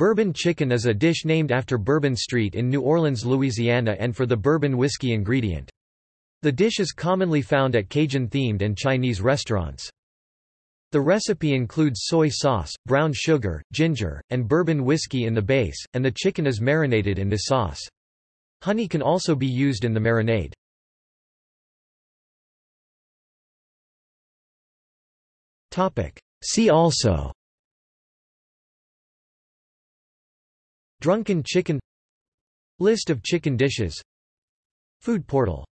Bourbon chicken is a dish named after Bourbon Street in New Orleans, Louisiana and for the bourbon whiskey ingredient. The dish is commonly found at Cajun-themed and Chinese restaurants. The recipe includes soy sauce, brown sugar, ginger, and bourbon whiskey in the base, and the chicken is marinated in this sauce. Honey can also be used in the marinade. See also Drunken chicken List of chicken dishes Food portal